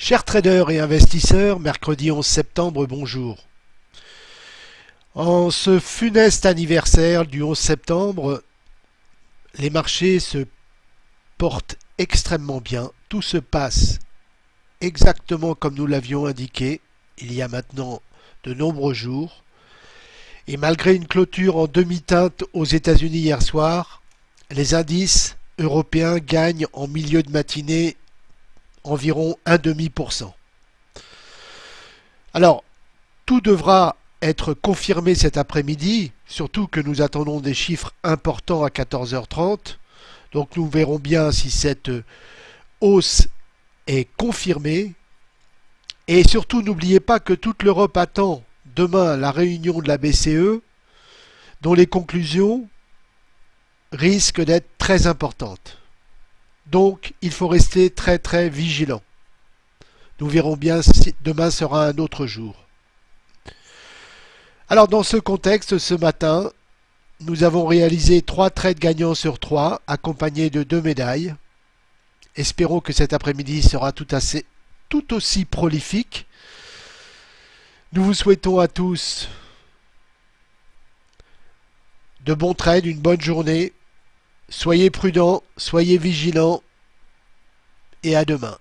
Chers traders et investisseurs, mercredi 11 septembre, bonjour. En ce funeste anniversaire du 11 septembre, les marchés se portent extrêmement bien. Tout se passe exactement comme nous l'avions indiqué il y a maintenant de nombreux jours. Et malgré une clôture en demi-teinte aux États-Unis hier soir, les indices européens gagnent en milieu de matinée environ demi cent. Alors, tout devra être confirmé cet après-midi, surtout que nous attendons des chiffres importants à 14h30. Donc nous verrons bien si cette hausse est confirmée. Et surtout, n'oubliez pas que toute l'Europe attend demain la réunion de la BCE, dont les conclusions risquent d'être très importantes. Donc, il faut rester très très vigilant. Nous verrons bien si demain sera un autre jour. Alors, dans ce contexte, ce matin, nous avons réalisé trois trades gagnants sur trois, accompagnés de deux médailles. Espérons que cet après-midi sera tout, aussi prolifique. Nous vous souhaitons à tous de bons trades, une bonne journée. Soyez prudents, soyez vigilants et à demain.